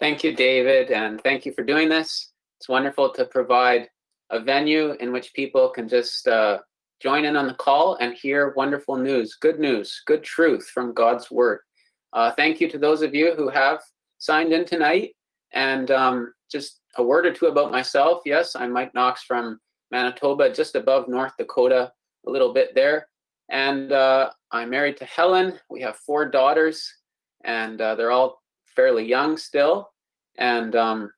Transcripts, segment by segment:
Thank you, David, and thank you for doing this. It's wonderful to provide a venue in which people can just uh, join in on the call and hear wonderful news, good news, good truth from God's word. Uh, thank you to those of you who have signed in tonight. And um, just a word or two about myself. Yes, I'm Mike Knox from Manitoba, just above North Dakota, a little bit there. And uh, I'm married to Helen. We have four daughters, and uh, they're all fairly young still. And um,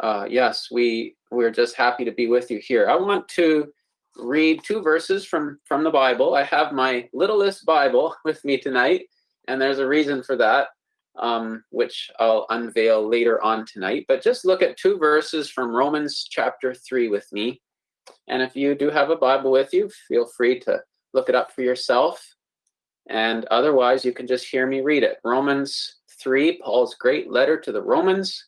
uh, yes, we we're just happy to be with you here. I want to read two verses from from the Bible. I have my littlest Bible with me tonight, and there's a reason for that, um, which I'll unveil later on tonight. But just look at two verses from Romans chapter three with me. And if you do have a Bible with you, feel free to look it up for yourself. And otherwise, you can just hear me read it. Romans 3, Paul's great letter to the Romans,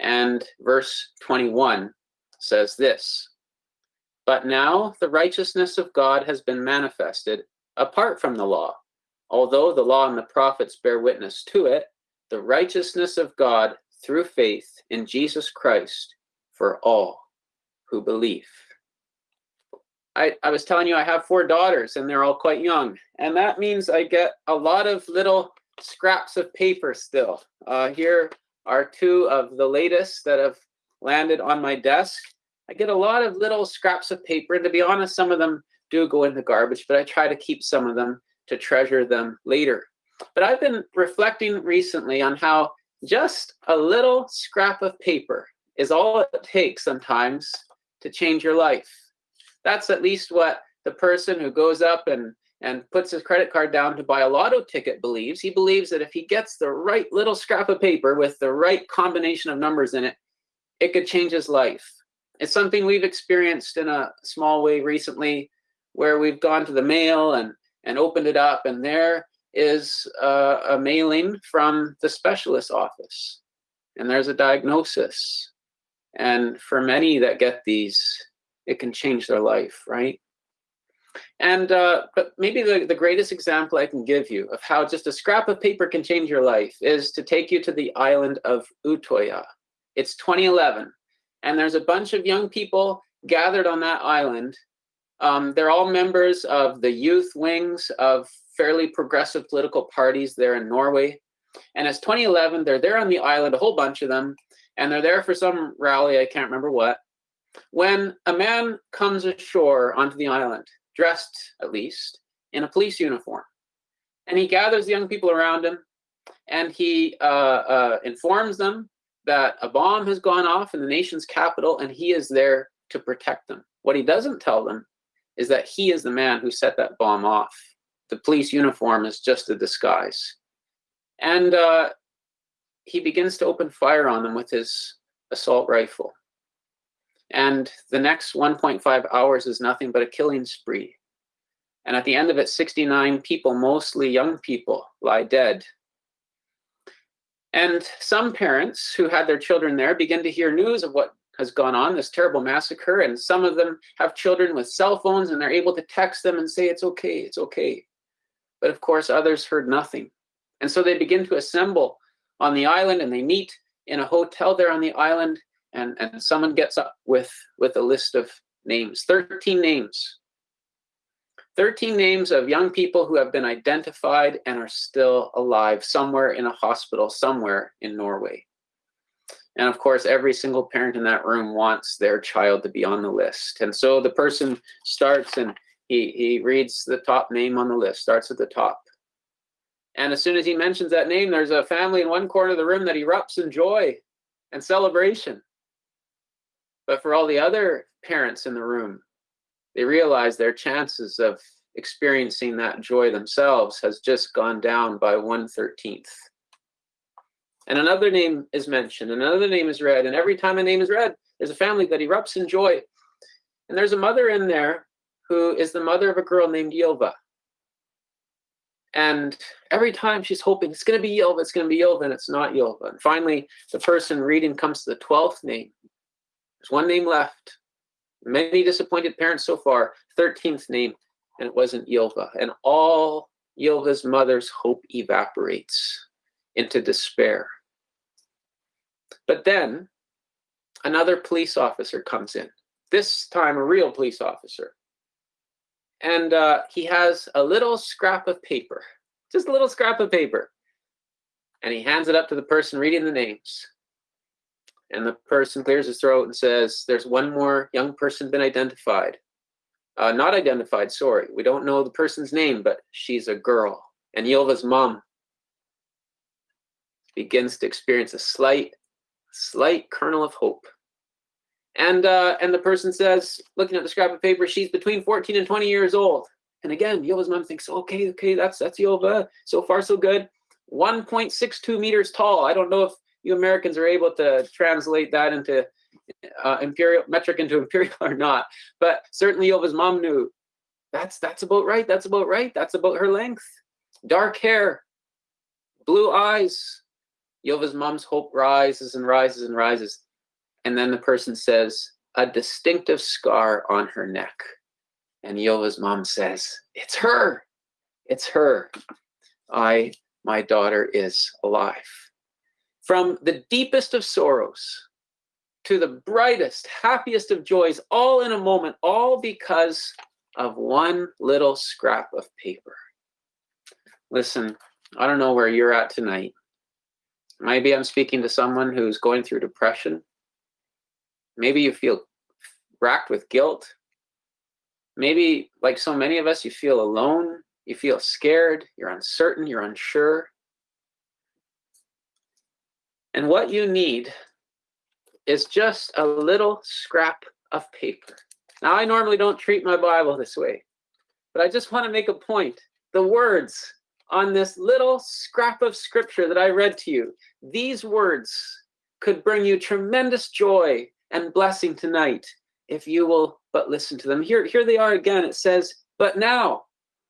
and verse 21 says this But now the righteousness of God has been manifested apart from the law. Although the law and the prophets bear witness to it, the righteousness of God through faith in Jesus Christ for all who believe. I, I was telling you I have four daughters and they're all quite young. And that means I get a lot of little scraps of paper still. Uh, here are two of the latest that have landed on my desk. I get a lot of little scraps of paper. And to be honest, some of them do go in the garbage, but I try to keep some of them to treasure them later. But I've been reflecting recently on how just a little scrap of paper is all it takes sometimes to change your life. That's at least what the person who goes up and and puts his credit card down to buy a lotto ticket believes. He believes that if he gets the right little scrap of paper with the right combination of numbers in it, it could change his life. It's something we've experienced in a small way recently where we've gone to the mail and, and opened it up, and there is a, a mailing from the specialist office, and there's a diagnosis. And for many that get these, it can change their life, right? And uh, but maybe the, the greatest example I can give you of how just a scrap of paper can change your life is to take you to the island of Utoya. It's 2011, and there's a bunch of young people gathered on that island. Um, they're all members of the youth wings of fairly progressive political parties there in Norway. And it's 2011, they're there on the island, a whole bunch of them, and they're there for some rally, I can't remember what when a man comes ashore onto the island, dressed at least in a police uniform, and he gathers the young people around him and he uh, uh, informs them that a bomb has gone off in the nation's capital and he is there to protect them. What he doesn't tell them is that he is the man who set that bomb off. The police uniform is just a disguise. And uh, he begins to open fire on them with his assault rifle. And the next 1.5 hours is nothing but a killing spree. And at the end of it, 69 people, mostly young people, lie dead. And some parents who had their children there begin to hear news of what has gone on, this terrible massacre. And some of them have children with cell phones and they're able to text them and say, it's okay, it's okay. But of course, others heard nothing. And so they begin to assemble on the island and they meet in a hotel there on the island and and someone gets up with with a list of names 13 names 13 names of young people who have been identified and are still alive somewhere in a hospital somewhere in Norway. And of course, every single parent in that room wants their child to be on the list. And so the person starts and he, he reads the top name on the list, starts at the top. And as soon as he mentions that name, there's a family in one corner of the room that erupts in joy and celebration. But for all the other parents in the room, they realize their chances of experiencing that joy themselves has just gone down by 1 13th. And another name is mentioned, another name is read, and every time a name is read, there's a family that erupts in joy. And there's a mother in there who is the mother of a girl named Ylva. And every time she's hoping it's going to be Ylva, it's going to be Ylva, and it's not Ylva. And finally, the person reading comes to the 12th name, there's one name left. Many disappointed parents so far. 13th name, and it wasn't Ylva. And all Ylva's mother's hope evaporates into despair. But then another police officer comes in, this time a real police officer. And uh, he has a little scrap of paper, just a little scrap of paper. And he hands it up to the person reading the names. And the person clears his throat and says, There's one more young person been identified. Uh, not identified, sorry. We don't know the person's name, but she's a girl. And Ylva's mom begins to experience a slight, slight kernel of hope. And uh, and the person says, looking at the scrap of paper, she's between 14 and 20 years old. And again, Ylva's mom thinks, okay, okay, that's that's Ylva. So far, so good. 1.62 meters tall. I don't know if you Americans are able to translate that into uh, imperial metric into imperial or not, but certainly Ylva's mom knew that's that's about right. That's about right. That's about her length. Dark hair, blue eyes. Ylva's mom's hope rises and rises and rises. And then the person says, a distinctive scar on her neck. And Ylva's mom says, it's her. It's her. I, my daughter is alive. From the deepest of sorrows to the brightest, happiest of joys, all in a moment, all because of one little scrap of paper. Listen, I don't know where you're at tonight. Maybe I'm speaking to someone who's going through depression. Maybe you feel racked with guilt. Maybe, like so many of us, you feel alone, you feel scared, you're uncertain, you're unsure. And what you need is just a little scrap of paper. Now, I normally don't treat my Bible this way, but I just want to make a point. The words on this little scrap of scripture that I read to you, these words could bring you tremendous joy and blessing tonight if you will but listen to them. Here, here they are again. It says, But now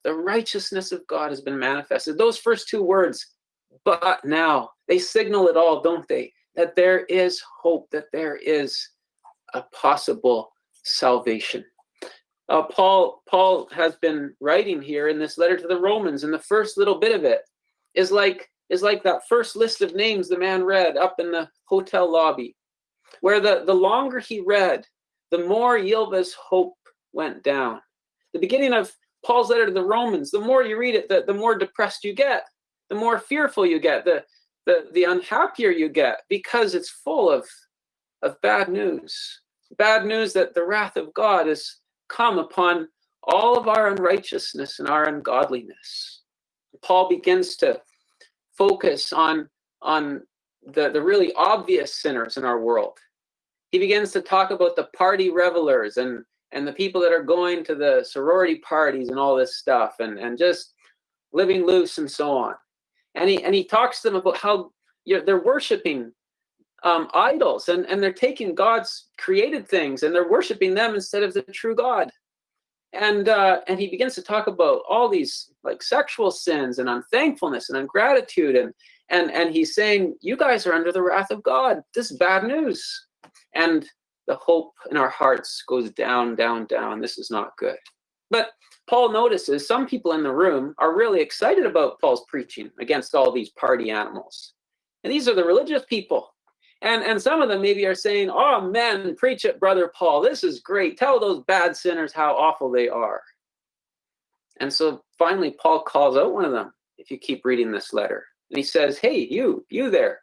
the righteousness of God has been manifested. Those first two words, but now, they signal it all, don't they? That there is hope, that there is a possible salvation. Uh, Paul Paul has been writing here in this letter to the Romans, and the first little bit of it is like is like that first list of names the man read up in the hotel lobby where the, the longer he read, the more Ylva's hope went down. The beginning of Paul's letter to the Romans, the more you read it, the, the more depressed you get, the more fearful you get, the, the, the unhappier you get, because it's full of, of bad news. Bad news that the wrath of God has come upon all of our unrighteousness and our ungodliness. Paul begins to focus on, on the, the really obvious sinners in our world he begins to talk about the party revelers and and the people that are going to the sorority parties and all this stuff and and just living loose and so on and he and he talks to them about how you know, they're worshiping um, idols and and they're taking god's created things and they're worshiping them instead of the true god and uh, and he begins to talk about all these like sexual sins and unthankfulness and ungratitude and and and he's saying you guys are under the wrath of god this is bad news and the hope in our hearts goes down, down, down. This is not good. But Paul notices some people in the room are really excited about Paul's preaching against all these party animals. And these are the religious people. And, and some of them maybe are saying, Oh, men, preach it, brother Paul. This is great. Tell those bad sinners how awful they are. And so finally, Paul calls out one of them, if you keep reading this letter. And he says, Hey, you, you there,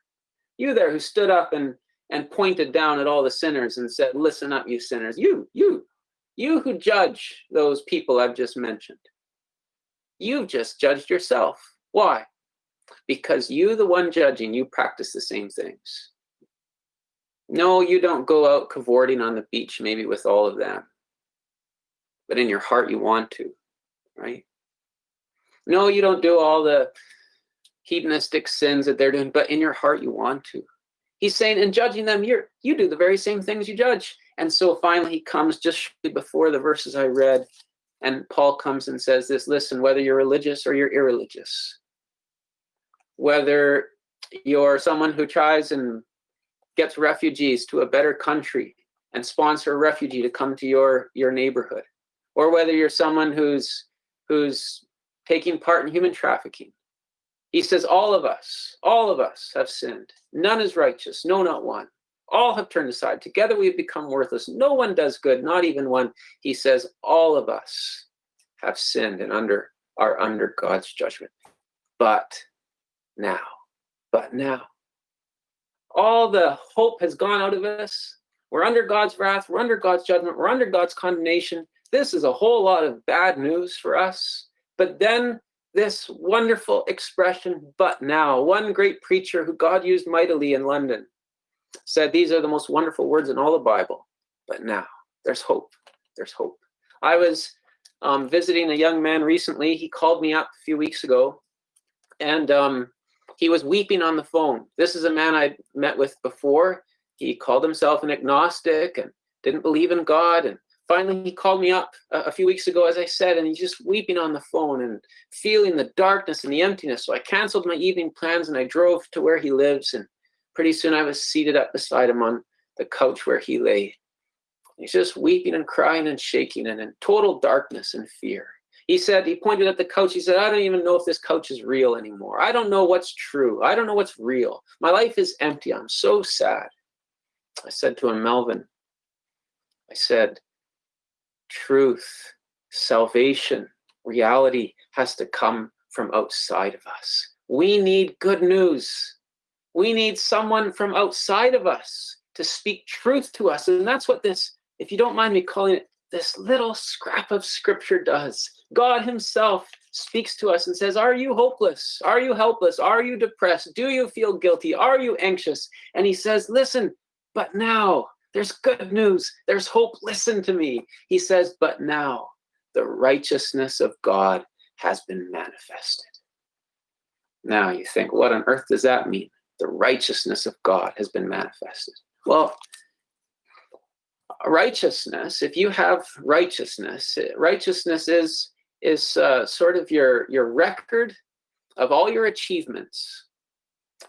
you there who stood up and and pointed down at all the sinners and said, Listen up, you sinners. You, you, you who judge those people I've just mentioned. You've just judged yourself. Why? Because you, the one judging, you practice the same things. No, you don't go out cavorting on the beach, maybe with all of them. But in your heart, you want to, right? No, you don't do all the hedonistic sins that they're doing, but in your heart, you want to. He's saying, in judging them, you're, you do the very same things you judge. And so finally, he comes just before the verses I read, and Paul comes and says this listen, whether you're religious or you're irreligious, whether you're someone who tries and gets refugees to a better country and sponsor a refugee to come to your your neighborhood or whether you're someone who's who's taking part in human trafficking He says, All of us, all of us have sinned. None is righteous, no, not one. All have turned aside. Together we have become worthless. No one does good, not even one. He says, All of us have sinned and under are under God's judgment. But now, but now, all the hope has gone out of us. We're under God's wrath. We're under God's judgment. We're under God's condemnation. This is a whole lot of bad news for us. But then this wonderful expression, but now, one great preacher who God used mightily in London said, These are the most wonderful words in all the Bible. But now, there's hope. There's hope. I was um, visiting a young man recently. He called me up a few weeks ago and um, he was weeping on the phone. This is a man I'd met with before. He called himself an agnostic and didn't believe in God. And finally, he called me up a, a few weeks ago, as I said, and he's just weeping on the phone and feeling the darkness and the emptiness. So I canceled my evening plans and I drove to where he lives. And pretty soon I was seated up beside him on the couch where he lay. He's just weeping and crying and shaking and in total darkness and fear. He said, he pointed at the couch. He said, I don't even know if this couch is real anymore. I don't know what's true. I don't know what's real. My life is empty. I'm so sad. I said to him, Melvin, I said, truth, salvation, reality has to come from outside of us. We need good news. We need someone from outside of us to speak truth to us. And that's what this if you don't mind me calling it, this little scrap of scripture does. God Himself speaks to us and says, Are you hopeless? Are you helpless? Are you depressed? Do you feel guilty? Are you anxious? And He says, Listen, but now there's good news. There's hope. Listen to me. He says, But now the righteousness of God has been manifested. Now you think, What on earth does that mean? The righteousness of God has been manifested. Well, righteousness if you have righteousness righteousness is is uh, sort of your your record of all your achievements.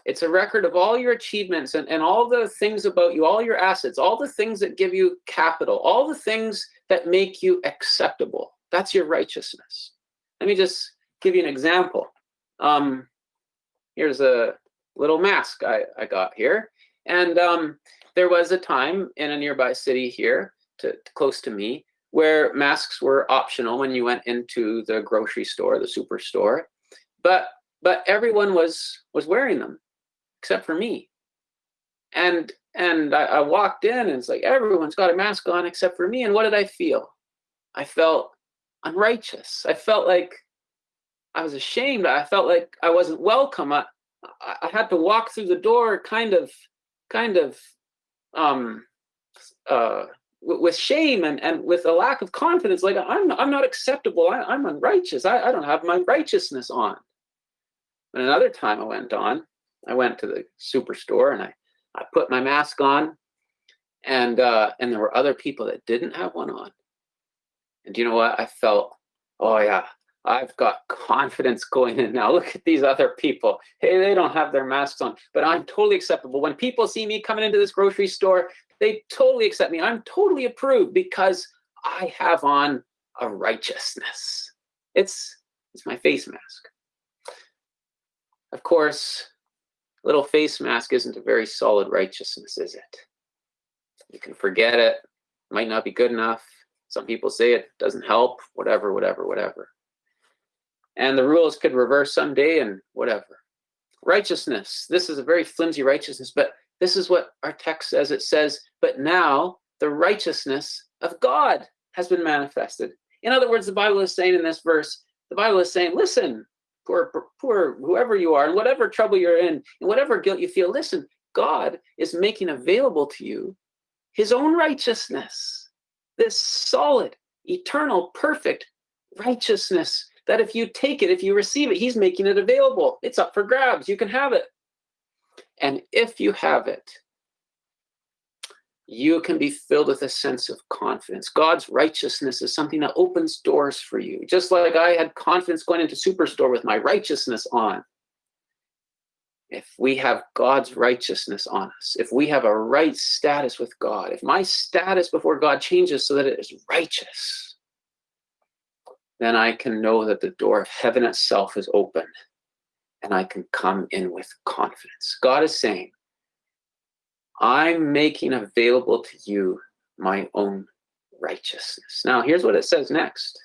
It's a record of all your achievements and, and all the things about you all your assets all the things that give you capital all the things that make you acceptable. That's your righteousness. Let me just give you an example. Um, here's a little mask I, I got here and um, there was a time in a nearby city here, to, close to me, where masks were optional when you went into the grocery store, the superstore, but but everyone was was wearing them, except for me. And and I, I walked in, and it's like everyone's got a mask on except for me. And what did I feel? I felt unrighteous. I felt like I was ashamed. I felt like I wasn't welcome. I, I had to walk through the door kind of kind of um, uh, with shame and, and with a lack of confidence, like I'm, I'm not acceptable. I, am unrighteous. I, I don't have my righteousness on. And another time I went on, I went to the superstore and I, I put my mask on and, uh, and there were other people that didn't have one on. And do you know what? I felt, oh yeah, I've got confidence going in now. Look at these other people. Hey, they don't have their masks on, but I'm totally acceptable. When people see me coming into this grocery store, they totally accept me. I'm totally approved because I have on a righteousness. It's, it's my face mask. Of course, little face mask isn't a very solid righteousness, is it? You can forget it, might not be good enough. Some people say it doesn't help, whatever, whatever, whatever and the rules could reverse someday and whatever. Righteousness. This is a very flimsy righteousness, but this is what our text says. It says, but now the righteousness of God has been manifested. In other words, the Bible is saying in this verse, the Bible is saying, listen, poor, poor whoever you are, and whatever trouble you're in, and whatever guilt you feel, listen, God is making available to you his own righteousness, this solid, eternal, perfect righteousness that if you take it, if you receive it, he's making it available. It's up for grabs. You can have it. And if you have it, you can be filled with a sense of confidence. God's righteousness is something that opens doors for you. Just like I had confidence going into Superstore with my righteousness on. If we have God's righteousness on us, if we have a right status with God, if my status before God changes so that it is righteous, then I can know that the door of heaven itself is open and I can come in with confidence. God is saying, I'm making available to you my own righteousness. Now, here's what it says next.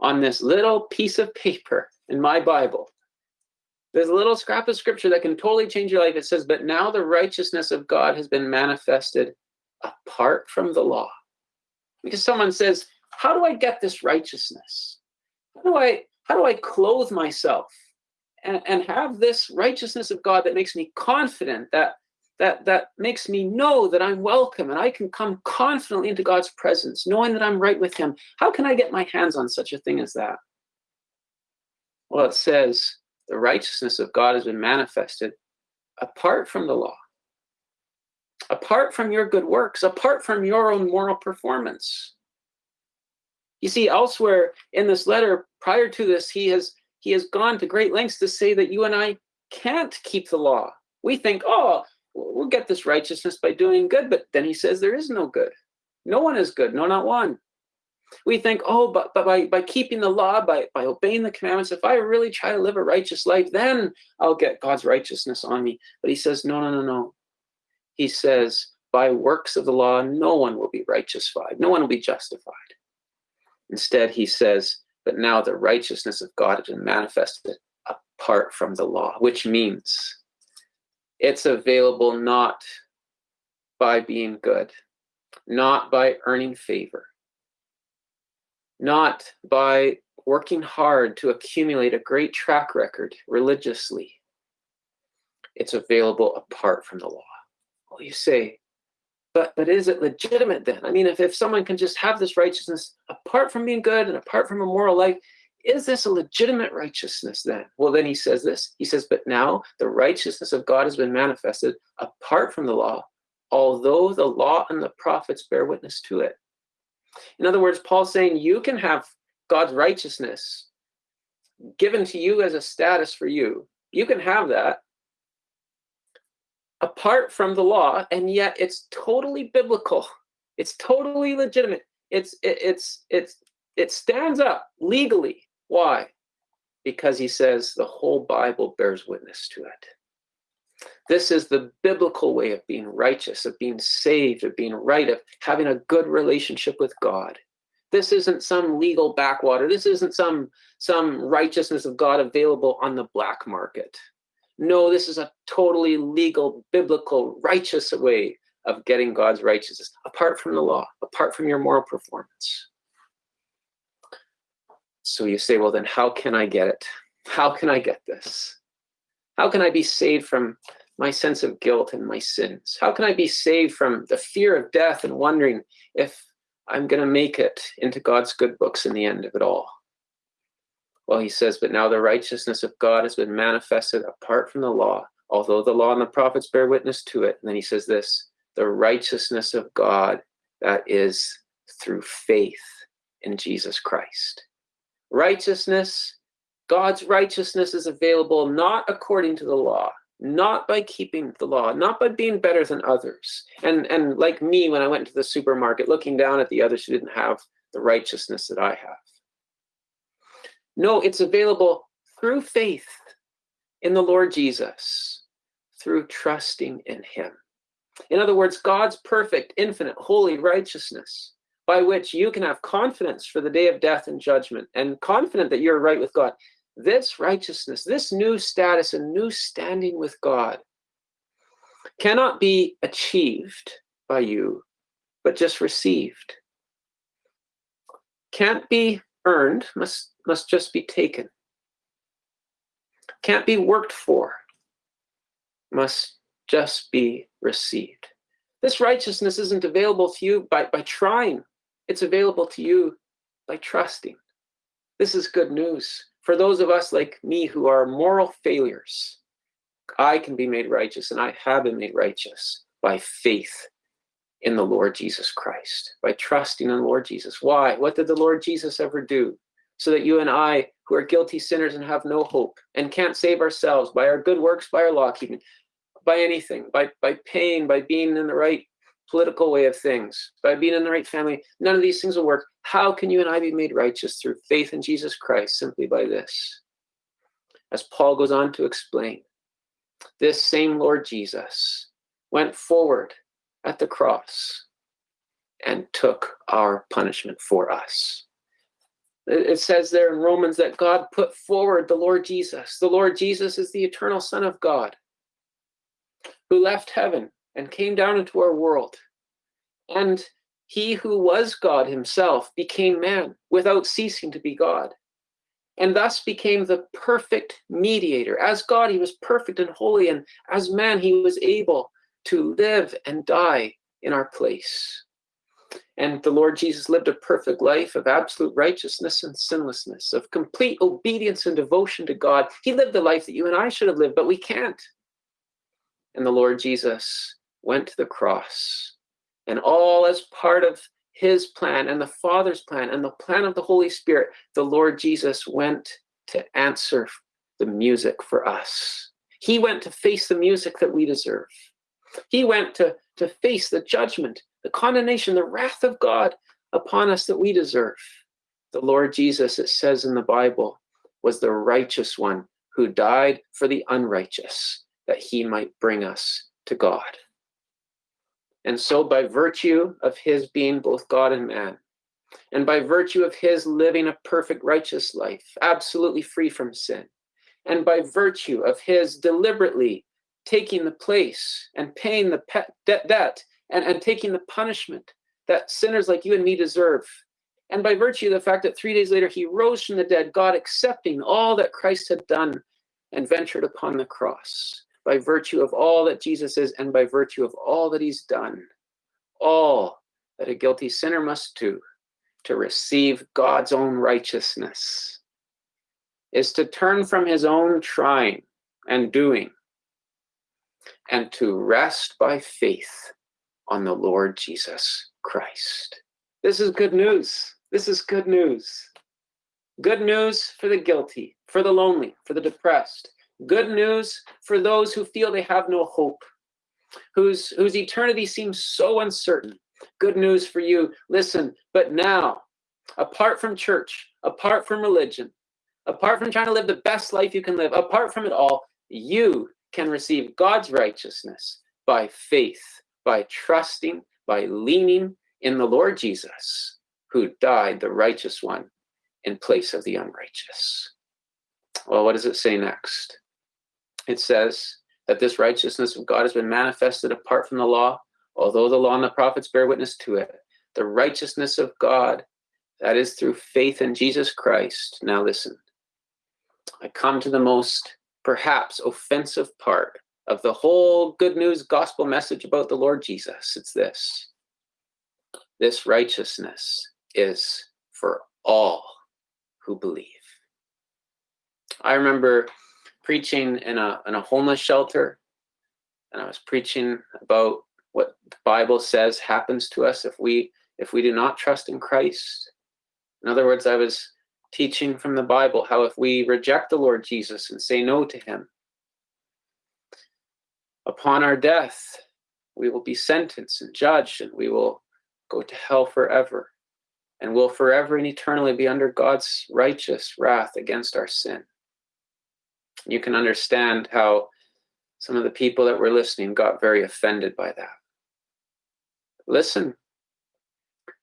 On this little piece of paper in my Bible, there's a little scrap of scripture that can totally change your life. It says, But now the righteousness of God has been manifested apart from the law. Because someone says, How do I get this righteousness? How do I how do I clothe myself and, and have this righteousness of God that makes me confident that that that makes me know that I'm welcome and I can come confidently into God's presence, knowing that I'm right with Him. How can I get my hands on such a thing as that? Well, it says the righteousness of God has been manifested apart from the law, apart from your good works, apart from your own moral performance. You see, elsewhere in this letter, prior to this, he has he has gone to great lengths to say that you and I can't keep the law. We think, oh, we'll get this righteousness by doing good, but then he says there is no good. No one is good, no, not one. We think, oh, but, but by, by keeping the law, by, by obeying the commandments, if I really try to live a righteous life, then I'll get God's righteousness on me. But he says, no, no, no, no. He says, by works of the law, no one will be righteous. No one will be justified. Instead, he says, but now the righteousness of God has been manifested apart from the law, which means it's available not by being good, not by earning favor, not by working hard to accumulate a great track record religiously. It's available apart from the law. Well, you say, but but is it legitimate then? I mean, if, if someone can just have this righteousness apart from being good and apart from a moral life, is this a legitimate righteousness then? Well, then he says this. He says, but now the righteousness of God has been manifested apart from the law, although the law and the prophets bear witness to it. In other words, Paul's saying you can have God's righteousness given to you as a status for you. You can have that apart from the law, and yet it's totally biblical. It's totally legitimate. It's it, it's it's it stands up legally. Why? Because he says the whole Bible bears witness to it. This is the biblical way of being righteous, of being saved, of being right, of having a good relationship with God. This isn't some legal backwater. This isn't some some righteousness of God available on the black market. No, this is a totally legal, biblical, righteous way of getting God's righteousness, apart from the law, apart from your moral performance. So you say, well, then how can I get it? How can I get this? How can I be saved from my sense of guilt and my sins? How can I be saved from the fear of death and wondering if I'm going to make it into God's good books in the end of it all? Well, he says, but now the righteousness of God has been manifested apart from the law, although the law and the prophets bear witness to it. And then he says this the righteousness of God that is through faith in Jesus Christ. Righteousness, God's righteousness is available not according to the law, not by keeping the law, not by being better than others. And, and like me, when I went to the supermarket, looking down at the others who didn't have the righteousness that I have. No, it's available through faith in the Lord Jesus, through trusting in Him. In other words, God's perfect, infinite, holy righteousness, by which you can have confidence for the day of death and judgment, and confident that you're right with God. This righteousness, this new status and new standing with God, cannot be achieved by you, but just received. Can't be earned, must must just be taken. Can't be worked for, must just be received. This righteousness isn't available to you by, by trying, it's available to you by trusting. This is good news. For those of us like me who are moral failures, I can be made righteous, and I have been made righteous by faith in the Lord Jesus Christ, by trusting in the Lord Jesus. Why? What did the Lord Jesus ever do? so that you and I, who are guilty sinners and have no hope and can't save ourselves by our good works, by our law keeping, by anything, by, by paying, by being in the right political way of things, by being in the right family, none of these things will work. How can you and I be made righteous through faith in Jesus Christ? Simply by this as Paul goes on to explain, this same Lord Jesus went forward at the cross and took our punishment for us. It says there in Romans that God put forward the Lord Jesus. The Lord Jesus is the eternal Son of God who left heaven and came down into our world. And he who was God himself became man without ceasing to be God, and thus became the perfect mediator. As God, he was perfect and holy, and as man, he was able to live and die in our place. And the Lord Jesus lived a perfect life of absolute righteousness and sinlessness, of complete obedience and devotion to God. He lived the life that you and I should have lived, but we can't. And the Lord Jesus went to the cross, and all as part of his plan and the Father's plan and the plan of the Holy Spirit, the Lord Jesus went to answer the music for us. He went to face the music that we deserve. He went to, to face the judgment, the condemnation, the wrath of God upon us that we deserve. The Lord Jesus, it says in the Bible, was the righteous one who died for the unrighteous, that he might bring us to God. And so, by virtue of his being both God and man, and by virtue of his living a perfect righteous life, absolutely free from sin, and by virtue of his deliberately taking the place and paying the debt and, and taking the punishment that sinners like you and me deserve. And by virtue of the fact that three days later he rose from the dead, God accepting all that Christ had done and ventured upon the cross, by virtue of all that Jesus is and by virtue of all that he's done, all that a guilty sinner must do to receive God's own righteousness is to turn from his own trying and doing and to rest by faith on the Lord Jesus Christ. This is good news. This is good news. Good news for the guilty, for the lonely, for the depressed. Good news for those who feel they have no hope, whose, whose eternity seems so uncertain. Good news for you. Listen, but now, apart from church, apart from religion, apart from trying to live the best life you can live, apart from it all, you can receive God's righteousness by faith, by trusting, by leaning in the Lord Jesus, who died the righteous one in place of the unrighteous. Well, what does it say next? It says that this righteousness of God has been manifested apart from the law, although the law and the prophets bear witness to it. The righteousness of God, that is through faith in Jesus Christ. Now, listen, I come to the most perhaps offensive part of the whole good news gospel message about the Lord Jesus. It's this this righteousness is for all who believe. I remember preaching in a, in a homeless shelter, and I was preaching about what the Bible says happens to us if we if we do not trust in Christ. In other words, I was teaching from the Bible how if we reject the Lord Jesus and say no to him, upon our death, we will be sentenced and judged and we will go to hell forever and will forever and eternally be under God's righteous wrath against our sin. You can understand how some of the people that were listening got very offended by that. Listen,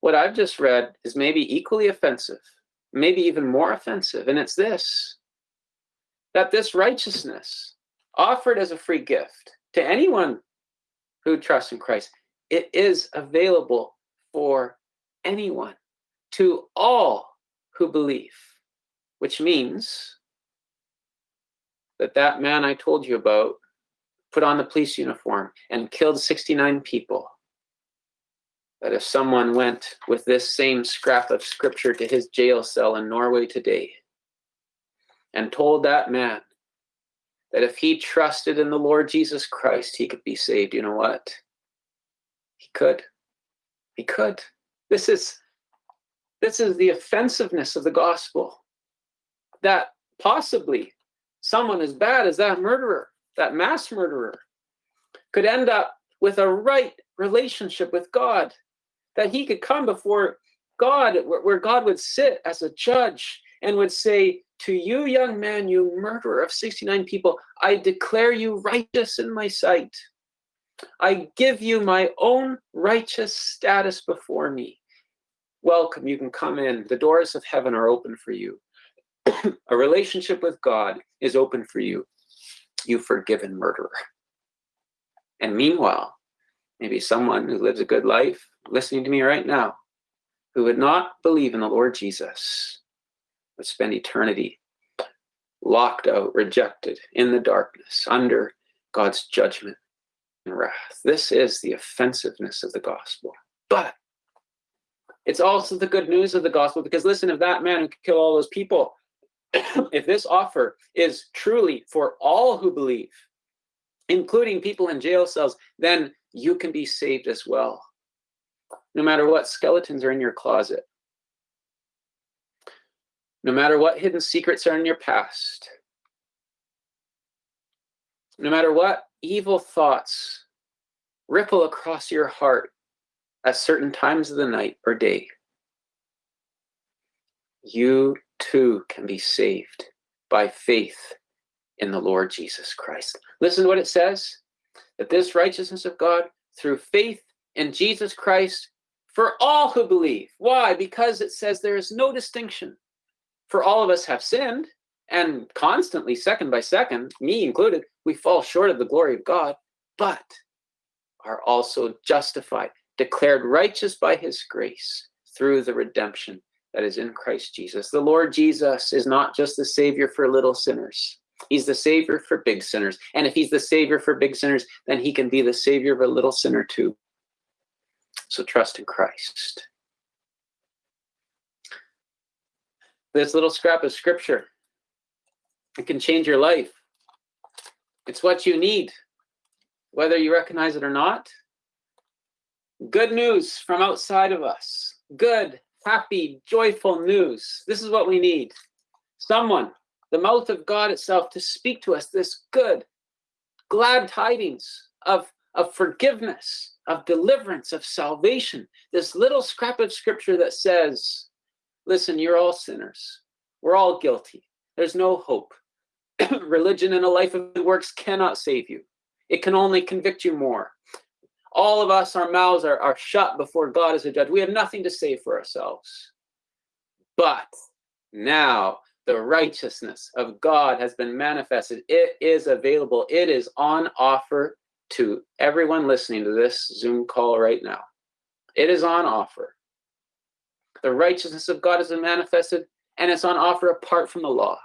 what I've just read is maybe equally offensive maybe even more offensive, and it's this that this righteousness offered as a free gift to anyone who trusts in Christ, it is available for anyone, to all who believe, which means that that man I told you about put on the police uniform and killed 69 people that if someone went with this same scrap of scripture to his jail cell in Norway today and told that man that if he trusted in the Lord Jesus Christ, he could be saved, you know what? He could. He could. This is this is the offensiveness of the gospel. That possibly someone as bad as that murderer, that mass murderer, could end up with a right relationship with God that he could come before God, where God would sit as a judge and would say, To you, young man, you murderer of 69 people, I declare you righteous in my sight. I give you my own righteous status before me. Welcome, you can come in. The doors of heaven are open for you. a relationship with God is open for you, you forgiven murderer. And meanwhile, maybe someone who lives a good life listening to me right now who would not believe in the Lord Jesus would spend eternity locked out, rejected in the darkness under God's judgment and wrath. This is the offensiveness of the gospel. But it's also the good news of the gospel because listen, if that man who could kill all those people, if this offer is truly for all who believe, including people in jail cells, then you can be saved as well. No matter what skeletons are in your closet, no matter what hidden secrets are in your past, no matter what evil thoughts ripple across your heart at certain times of the night or day, you too can be saved by faith in the Lord Jesus Christ. Listen to what it says that this righteousness of God through faith in Jesus Christ for all who believe. Why? Because it says there is no distinction. For all of us have sinned, and constantly, second by second, me included, we fall short of the glory of God, but are also justified, declared righteous by his grace through the redemption that is in Christ Jesus. The Lord Jesus is not just the Savior for little sinners. He's the Savior for big sinners. And if He's the Savior for big sinners, then He can be the Savior of a little sinner too. So trust in Christ. This little scrap of Scripture, it can change your life. It's what you need, whether you recognize it or not. Good news from outside of us. Good, happy, joyful news. This is what we need. Someone, the mouth of God itself, to speak to us this good, glad tidings of, of forgiveness, of deliverance, of salvation. This little scrap of scripture that says, listen, you're all sinners. We're all guilty. There's no hope. Religion and a life of works cannot save you. It can only convict you more. All of us, our mouths are, are shut before God as a judge. We have nothing to say for ourselves. But now the righteousness of God has been manifested. It is available. It is on offer to everyone listening to this Zoom call right now. It is on offer. The righteousness of God has been manifested, and it's on offer apart from the law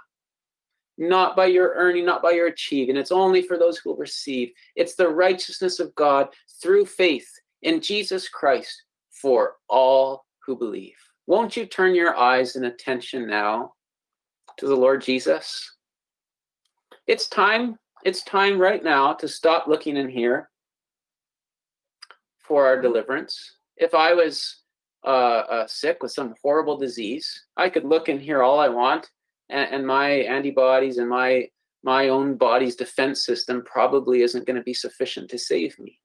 not by your earning, not by your achieving. It's only for those who will receive. It's the righteousness of God through faith in Jesus Christ for all who believe. Won't you turn your eyes and attention now to the Lord Jesus? It's time, it's time right now to stop looking in here for our deliverance. If I was uh, uh, sick with some horrible disease, I could look in here all I want and, and my antibodies and my my own body's defense system probably isn't going to be sufficient to save me.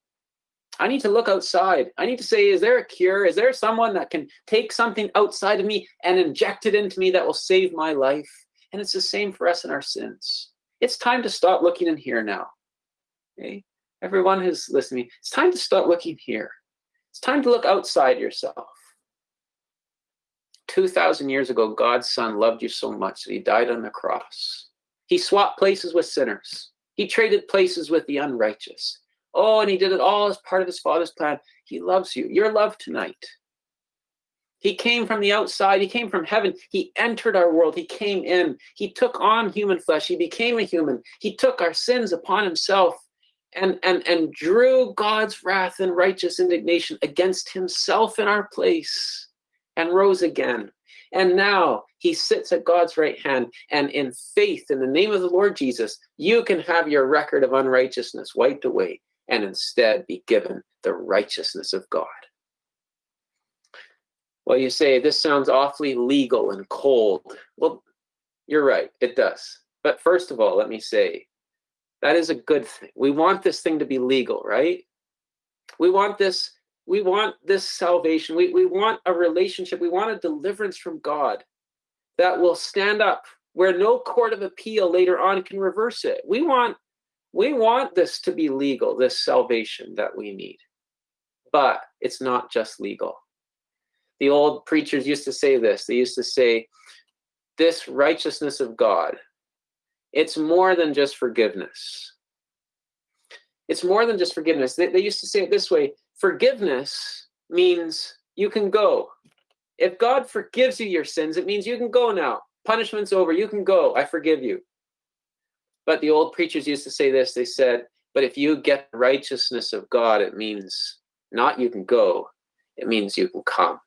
I need to look outside. I need to say, is there a cure? Is there someone that can take something outside of me and inject it into me that will save my life? And it's the same for us in our sins. It's time to stop looking in here now. Okay? Everyone who's listening, it's time to start looking here. It's time to look outside yourself. 2,000 years ago, God's Son loved you so much that he died on the cross. He swapped places with sinners, he traded places with the unrighteous. Oh, and he did it all as part of his Father's plan. He loves you. You're loved tonight. He came from the outside. He came from heaven. He entered our world. He came in. He took on human flesh. He became a human. He took our sins upon himself and, and, and drew God's wrath and righteous indignation against himself in our place and rose again. And now he sits at God's right hand. And in faith, in the name of the Lord Jesus, you can have your record of unrighteousness wiped away and instead be given the righteousness of God. Well, you say, this sounds awfully legal and cold. Well, you're right, it does. But first of all, let me say, that is a good thing. We want this thing to be legal, right? We want this we want this salvation. We, we want a relationship. We want a deliverance from God that will stand up where no court of appeal later on can reverse it. We want we want this to be legal, this salvation that we need. But it's not just legal. The old preachers used to say this. They used to say, this righteousness of God, it's more than just forgiveness. It's more than just forgiveness. They, they used to say it this way forgiveness means you can go. If God forgives you your sins, it means you can go now. Punishment's over. You can go. I forgive you. But the old preachers used to say this. They said, but if you get righteousness of God, it means not you can go, it means you can come.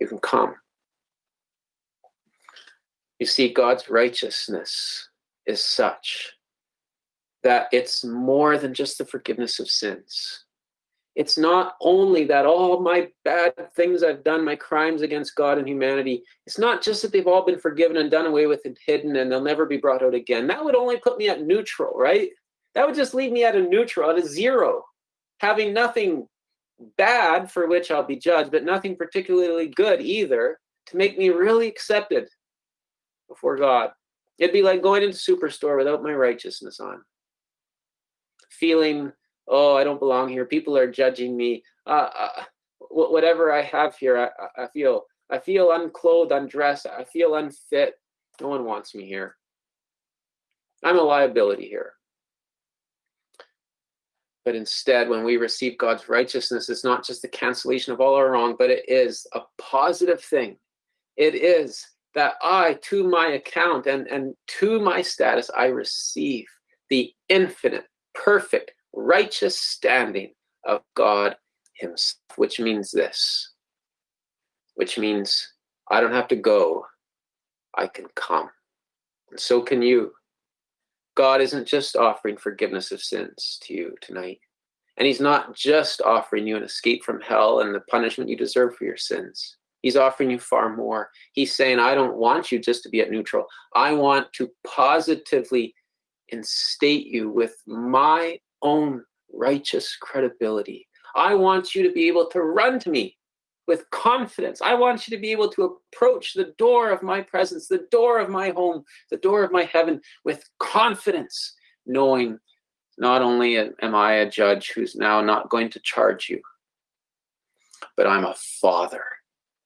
You can come. You see, God's righteousness is such that it's more than just the forgiveness of sins. It's not only that all my bad things I've done, my crimes against God and humanity, it's not just that they've all been forgiven and done away with and hidden and they'll never be brought out again. That would only put me at neutral, right? That would just leave me at a neutral, at a zero, having nothing bad for which I'll be judged, but nothing particularly good either to make me really accepted before God. It'd be like going into Superstore without my righteousness on, feeling oh, I don't belong here. People are judging me. Uh, uh, whatever I have here, I, I feel I feel unclothed, undressed. I feel unfit. No one wants me here. I'm a liability here. But instead, when we receive God's righteousness, it's not just the cancellation of all our wrong, but it is a positive thing. It is that I, to my account and, and to my status, I receive the infinite, perfect, righteous standing of God himself, which means this, which means I don't have to go, I can come. And so can you. God isn't just offering forgiveness of sins to you tonight. And he's not just offering you an escape from hell and the punishment you deserve for your sins. He's offering you far more. He's saying, I don't want you just to be at neutral. I want to positively instate you with my own righteous credibility. I want you to be able to run to me with confidence. I want you to be able to approach the door of my presence, the door of my home, the door of my heaven with confidence, knowing not only am I a judge who's now not going to charge you, but I'm a father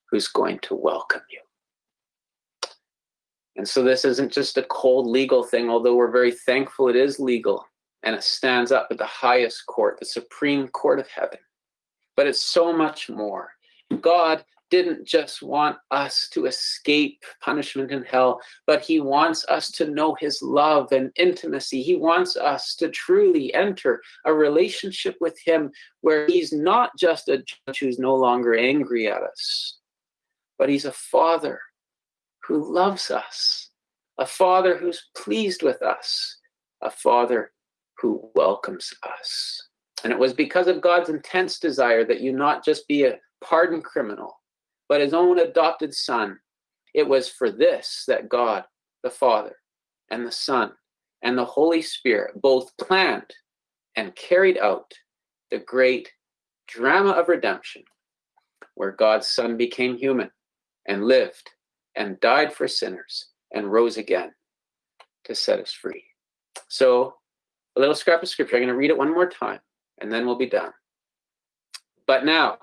who's going to welcome you. And so this isn't just a cold legal thing, although we're very thankful it is legal and it stands up at the highest court, the supreme court of heaven. But it's so much more. God didn't just want us to escape punishment in hell, but he wants us to know his love and intimacy. He wants us to truly enter a relationship with him where he's not just a judge who's no longer angry at us, but he's a father who loves us, a father who's pleased with us, a father who welcomes us. And it was because of God's intense desire that you not just be a pardoned criminal, but his own adopted son. It was for this that God, the Father, and the Son, and the Holy Spirit both planned and carried out the great drama of redemption, where God's Son became human and lived and died for sinners and rose again to set us free. So a little scrap of scripture. I'm going to read it one more time, and then we'll be done. But now,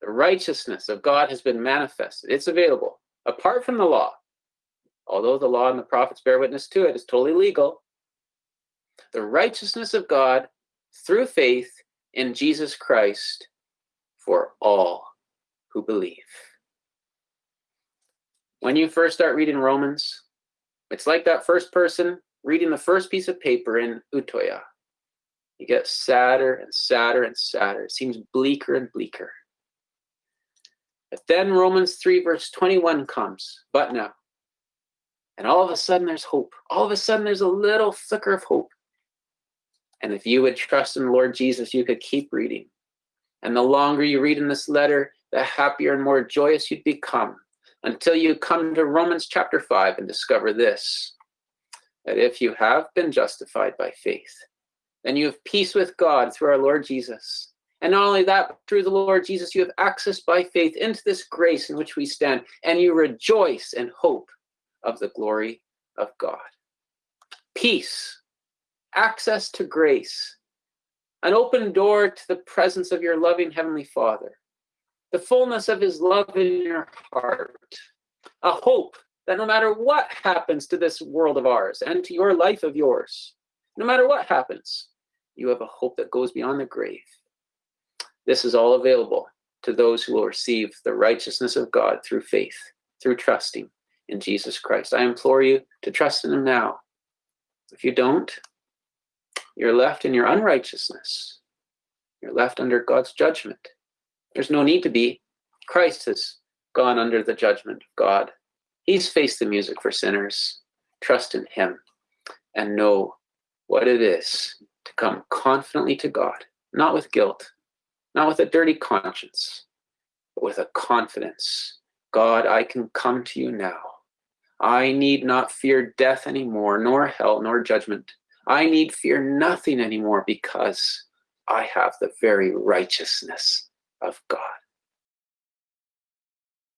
the righteousness of God has been manifested. It's available apart from the law. Although the law and the prophets bear witness to it, it's totally legal. The righteousness of God through faith in Jesus Christ for all who believe. When you first start reading Romans, it's like that first person reading the first piece of paper in Utoya. You get sadder and sadder and sadder. It seems bleaker and bleaker. But then Romans 3, verse 21 comes, but now. And all of a sudden there's hope. All of a sudden there's a little flicker of hope. And if you would trust in Lord Jesus, you could keep reading. And the longer you read in this letter, the happier and more joyous you'd become until you come to Romans chapter 5 and discover this that if you have been justified by faith, then you have peace with God through our Lord Jesus. And not only that, through the Lord Jesus, you have access by faith into this grace in which we stand, and you rejoice in hope of the glory of God. Peace, access to grace, an open door to the presence of your loving Heavenly Father, the fullness of His love in your heart, a hope that no matter what happens to this world of ours and to your life of yours, no matter what happens, you have a hope that goes beyond the grave. This is all available to those who will receive the righteousness of God through faith, through trusting in Jesus Christ. I implore you to trust in Him now. If you don't, you're left in your unrighteousness. You're left under God's judgment. There's no need to be. Christ has gone under the judgment of God. He's faced the music for sinners. Trust in Him and know what it is to come confidently to God, not with guilt, not with a dirty conscience, but with a confidence. God, I can come to you now. I need not fear death anymore, nor hell, nor judgment. I need fear nothing anymore because I have the very righteousness of God.